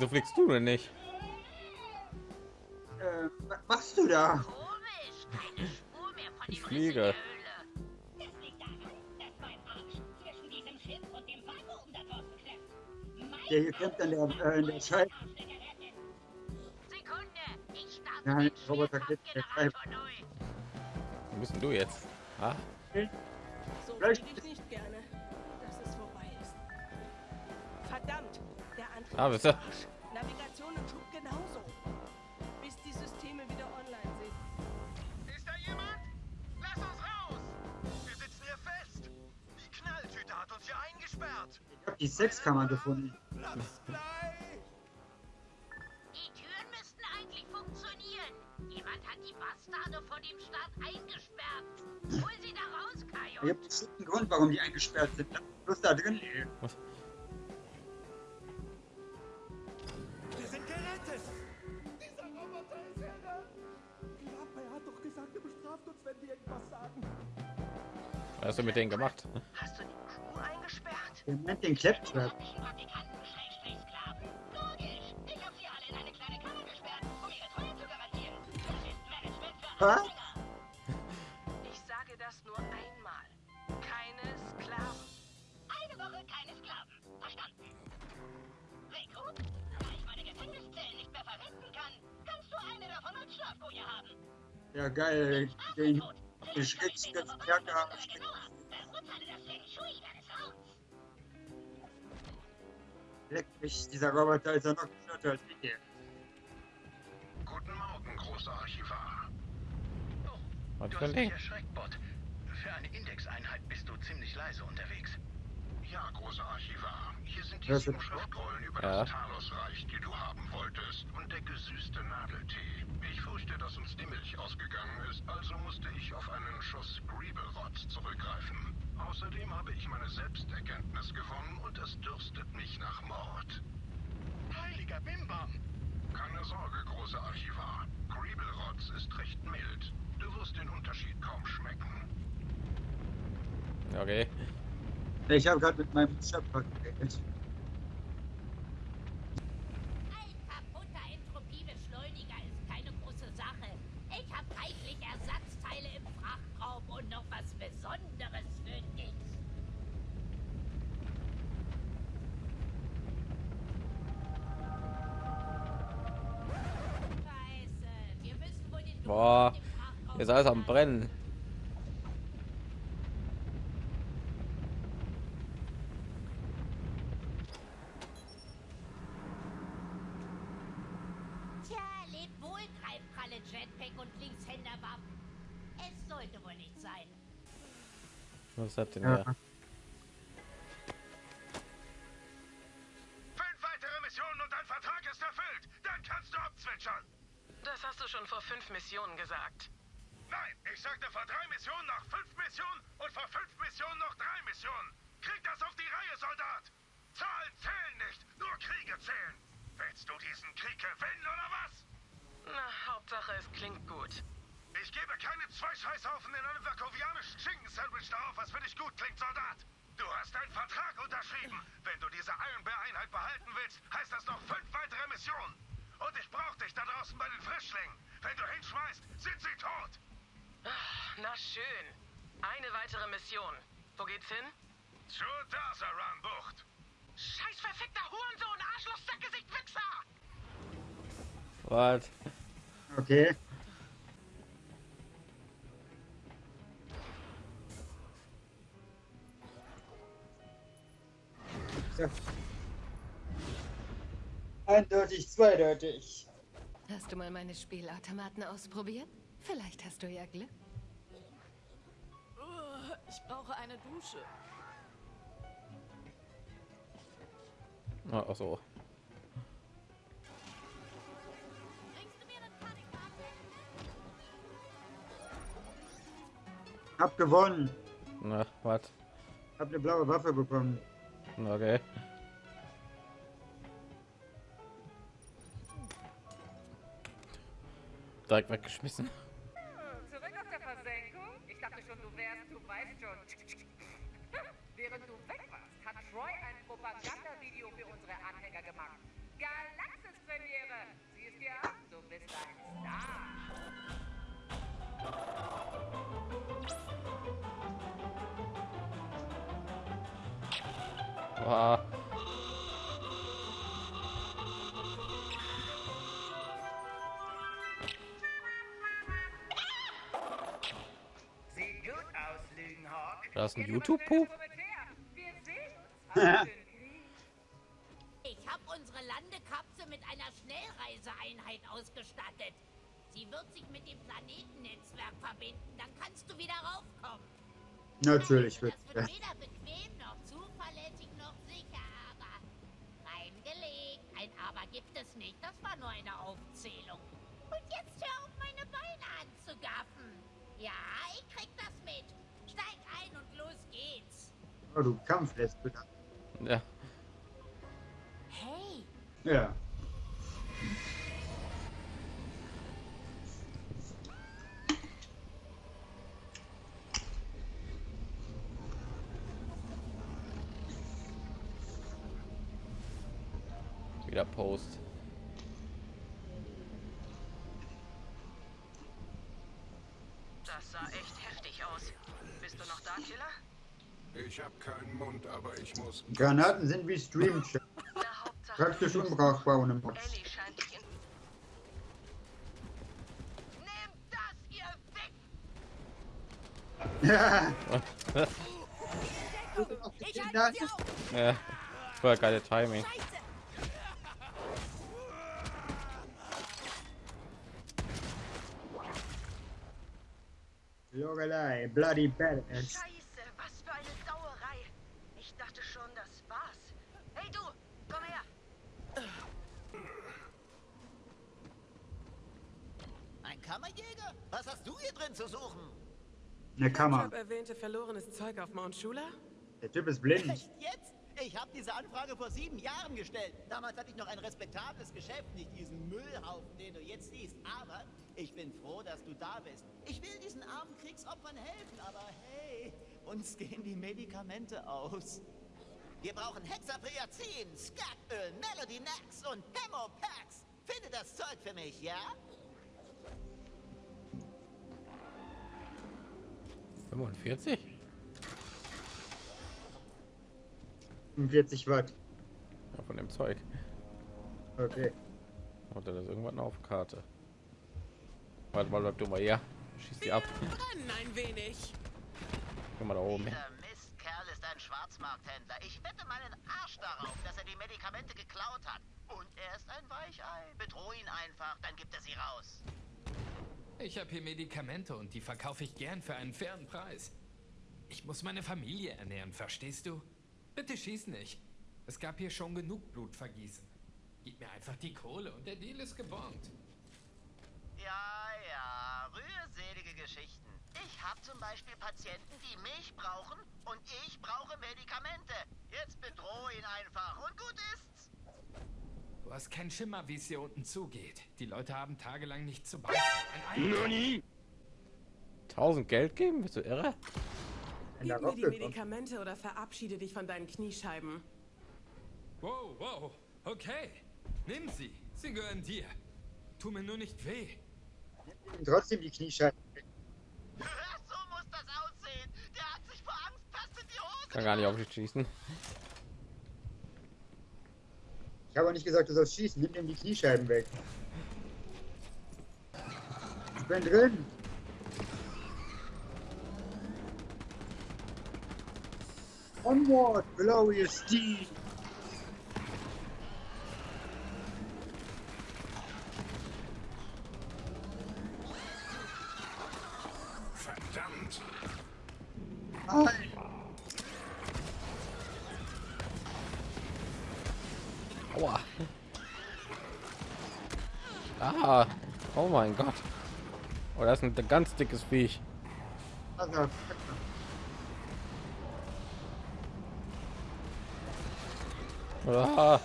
Wieso fliegst du denn nicht? Äh, was machst du da? Komisch, keine Spur mehr von Ich fliege. Der Höhle. Das liegt daran, dass mein Arsch zwischen diesem Schiff und dem Vakuum da draußen klemmt. Mein Der hier klemmt an der, äh, in der Scheibe. Arschlecker rettet. Sekunde, ich starte Nein, den Roboter geht- neu. Wo bist denn du jetzt? Ah, So Vielleicht- Ah, ist bitte. am Arsch. Navigation und Schub genauso. Bis die Systeme wieder online sind. Ist da jemand? Lass uns raus! Wir sitzen hier fest! Die Knalltüte hat uns hier eingesperrt! Ich hab die Sexkammer gefunden. Platz frei! Die Türen müssten eigentlich funktionieren. Jemand hat die Bastarde vor dem Start eingesperrt. Hol sie da raus, Ich Kajo. hab bestimmt einen Grund, warum die eingesperrt sind. Lass bloß da drin, ey. Wir was hast du mit denen gemacht? Hast du die Crew eingesperrt? Der nennt den Claptrap. Logisch. Ich hab sie alle in eine kleine Kammer gesperrt, um ihre Treue zu garantieren. Das ist Management für Was? Anfänger. Ich sage das nur einmal. Keine Sklaven. Eine Woche keine Sklaven. Verstanden. Rico, da ich meine Gefängniszellen nicht mehr verwenden kann, kannst du eine davon als Schlafkoje haben. Ja, geil. Den Feng Shui deines Raums. Leck mich, dieser Roboter ist ja noch gestörter als ich hier. Guten Morgen, großer Archivar. Was Du für ein hast Ding? mich erschreckt, Bot. Für eine Indexeinheit bist du ziemlich leise unterwegs. Ja, großer Archivar. Hier sind die sieben Schriftrollen über Ja. das Talos-Reich, die du haben wolltest. Und der gesüßte Nadeltee. Ich fürchte, dass uns die Milch ausgegangen ist, also musste ich auf einen Schuss Griebelrotz zurückgreifen. Außerdem habe ich meine Selbsterkenntnis gewonnen und es dürstet mich nach Mord. Heiliger Bimbam! Keine Sorge, großer Archivar. Griebelrotz ist recht mild. Du wirst den Unterschied kaum schmecken. Okay. Ich habe gerade mit meinem Schöpfer geredet. Boah, Jetzt alles am. Brennen. Tja, lebt wohl, Greifkralle, Jetpack und Linkshänderwaffen. Es sollte wohl nicht sein. Was hat denn Ja. der? Missionen noch fünf Missionen und vor fünf Missionen noch drei Missionen. Krieg das auf die Reihe, Soldat. Zahlen zählen nicht, nur Kriege zählen. Willst du diesen Krieg gewinnen oder was? Na, Hauptsache es klingt gut. Ich gebe keine zwei Scheißhaufen in einem vakovianischen Schinken-Sandwich darauf, was für dich gut klingt, Soldat. Du hast einen Vertrag unterschrieben. Wenn du diese Iron Bear-Einheit behalten willst, heißt das noch fünf weitere Missionen. Und ich brauche dich da draußen bei den Frischlingen. Wenn du hinschmeißt, sind sie tot. Na schön. Eine weitere Mission. Wo geht's hin? Zur Dasaran-Bucht. Scheiß verfickter Hurensohn, Arschloch, Sackgesicht, Wichser! Was? Okay. So. Eindeutig, zweideutig. Hast du mal meine Spielautomaten ausprobiert? Vielleicht hast du ja Glück. Ich brauche eine Dusche. Ah, Ach so. Bringst du mir eine Panikkarte? Hab gewonnen. Na, was? Hab eine blaue Waffe bekommen. Okay. Direkt weggeschmissen. weiß schon. Während du weg warst, hat Troy ein Propagandavideo für unsere Anhänger gemacht. Galaxis-Premiere! Sieh es dir an, du bist ein Star! Wow. Lügenhawk. Da ist ein YouTube-Pup. Ich habe unsere Landekapsel mit einer Schnellreiseeinheit ausgestattet. Sie wird sich mit dem Planetennetzwerk verbinden. Dann kannst du wieder raufkommen. Natürlich wird Das wird weder bequem noch zuverlässig noch sicher, aber reingelegt. Ein Aber gibt es nicht. Das war nur eine Aufzählung. Und jetzt hör auf, meine Beine anzugaffen. Ja, ich krieg das mit. Steig ein und los geht's. Oh, du Kampflesbe. Ja. Hey, Ja. Wieder Post. Das sah echt heftig aus. Bist du noch da, Killer? Ich habe keinen Mund, aber ich muss. Granaten sind wie Hauptsache, Praktisch unbrauchbar ohne Wick! Ja. ich halte. Ja. Voll geile Timing. Lorelei, bloody badass. Scheiße, was für eine Sauerei. Ich dachte schon, das war's. Hey du, komm her. Ein Kammerjäger? Was hast du hier drin zu suchen? Eine Kammer. Job erwähnte verlorenes Zeug auf Mount Shula? Der Typ ist blind. Echt jetzt? Ich habe diese Anfrage vor sieben Jahren gestellt. Damals hatte ich noch ein respektables Geschäft, nicht diesen Müllhaufen, den du jetzt siehst. Aber ich bin froh, dass du da bist. Ich will diesen armen Kriegsopfern helfen, aber hey, uns gehen die Medikamente aus. Wir brauchen Hexapriazin, Skatöl, Melody Nax und Hemopax. Finde das Zeug für mich, ja? 45? 45 Watt. Ja, von dem Zeug. Okay. Hat er das irgendwann auf Karte? Warte mal, bleib du mal hier. Schieß die ab. Ein wenig. Guck mal da oben. Dieser Mistkerl ist ein Schwarzmarkthändler. Ich wette meinen Arsch darauf, dass er die Medikamente geklaut hat. Und er ist ein Weichei. Bedroh ihn einfach, dann gibt er sie raus. Ich habe hier Medikamente und die verkaufe ich gern für einen fairen Preis. Ich muss meine Familie ernähren, verstehst du? Bitte schieß nicht. Es gab hier schon genug Blutvergießen. Gib mir einfach die Kohle und der Deal ist gebongt. Ja, ja, rührselige Geschichten. Ich habe zum Beispiel Patienten, die mich brauchen und ich brauche Medikamente. Jetzt bedroh ihn einfach und gut ist's. Du hast keinen Schimmer, wie es hier unten zugeht. Die Leute haben tagelang nichts zu beißen. Ein Ei- 1000 Geld geben? Bist du irre? Gib mir die. Medikamente oder verabschiede dich von deinen Kniescheiben. Wow, wow. Okay. Nimm sie. Sie gehören dir. Tu mir nur nicht weh. Trotzdem die Kniescheiben. so muss das aussehen. Der hat sich vor Angst fast in die Hose. Kann gar nicht auf dich schießen. Ich habe auch nicht gesagt, du sollst schießen. Nimm ihm die Kniescheiben weg. Ich bin drin. Onward, glorious steed. Verdammt! Nein. Aua. Ah. Oh mein Gott. Oh, das ist ein ganz dickes Viech. Also, Ah.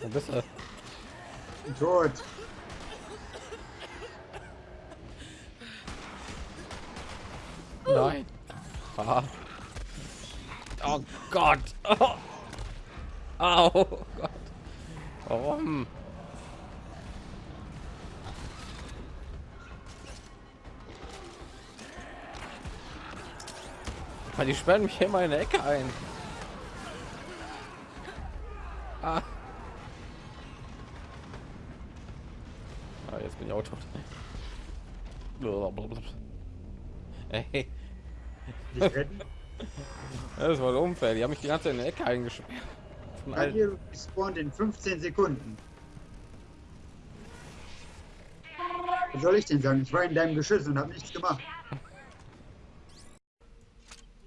Wo bist du? tot. Nein. Ah. Oh Gott. Oh. Au Gott. Warum? Weil die sperren mich immer in der Ecke ein. Ah. Ah, jetzt bin ich auch tot. Ey. Das war unfair. Die haben mich die ganze Zeit in der Ecke eingesperrt. Von allen- Hier spawnt in 15 Sekunden. Was soll ich denn sagen? Ich war in deinem Geschütz und habe nichts gemacht.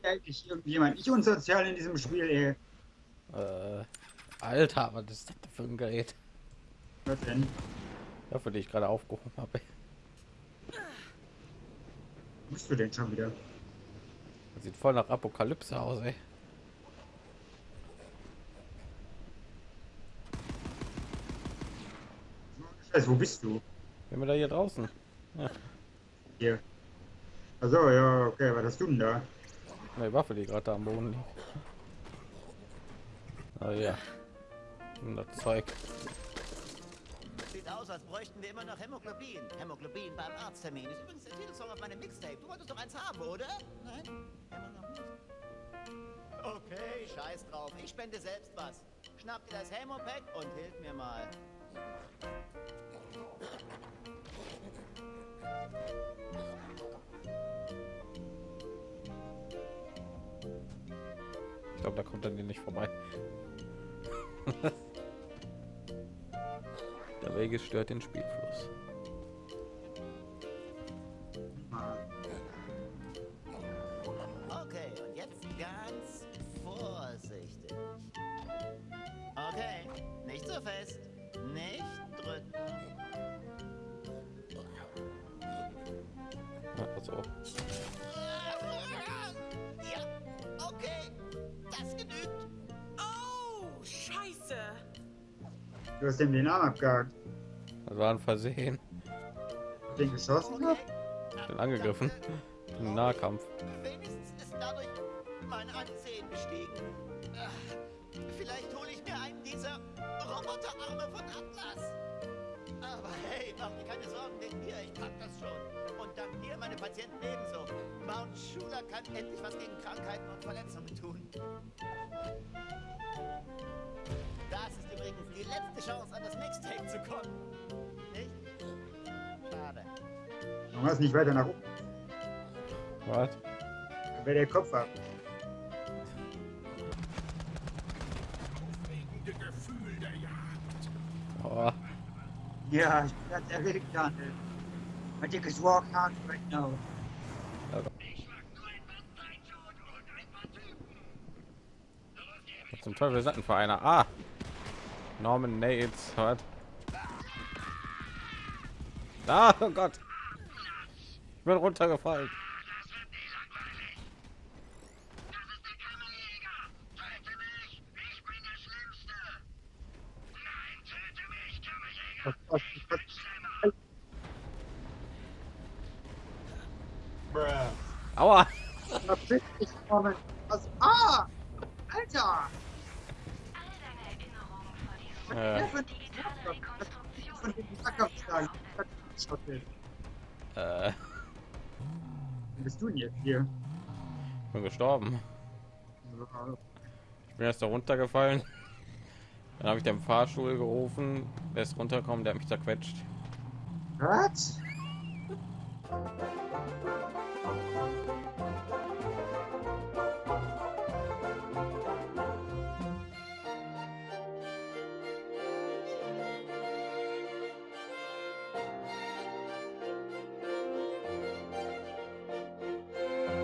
Eigentlich irgendjemand nicht unsozial in diesem Spiel, ey. Äh, Alter, was ist das für ein Gerät? Was denn? Ja, für die ich gerade aufgehoben habe. Bist du denn schon wieder? Das sieht voll nach Apokalypse aus, ey. Scheiße, wo bist du? Wenn wir da hier draußen. Ja, Hier. Achso, ja, okay, was hast du denn da? eine Waffe, die gerade da am Boden liegt. Ah ja. Und das Zeug. Sieht aus, als bräuchten wir immer noch Hämoglobin. Hämoglobin beim Arzttermin. Ist übrigens der Titelsong auf meinem Mixtape. Du wolltest doch eins haben, oder? Nein? Immer noch nicht? Okay, scheiß drauf. Ich spende selbst was. Schnapp dir das Hämopack und hilf mir mal. Ich glaube, da kommt hier nicht vorbei. Der Wege stört den Spielfluss. Ja, so. Ja, okay. Das genügt. Oh, scheiße. Du hast ihm den Arm abgehakt. Das war ein Versehen. Den geschossen hat? Ich bin angegriffen. Im Nahkampf. Wenigstens ist dadurch mein Ansehen gestiegen. Patienten ebenso. Mount Schuler kann endlich was gegen Krankheiten und Verletzungen tun. Das ist übrigens die letzte Chance, an das Mixtape zu kommen. Nicht? Schade. Warum hast du nicht weiter nach oben? Was? Dann wäre der Kopf ab. Gefühl der Jagd. Oh, Ja, ich bin ganz erregt, Daniel. My dick is walk hard right now. was zum Teufel ist das denn für einer? Ah! Norman Nates. Was? Ah, oh Gott. Ich bin runtergefallen. Norman. Was? Ah! Alter! Äh, Von. Schottel. äh, bist du denn jetzt hier? ich bin gestorben. Ich bin erst da runtergefallen. Dann habe ich den Fahrstuhl gerufen. Der ist runtergekommen, der hat mich zerquetscht. Was?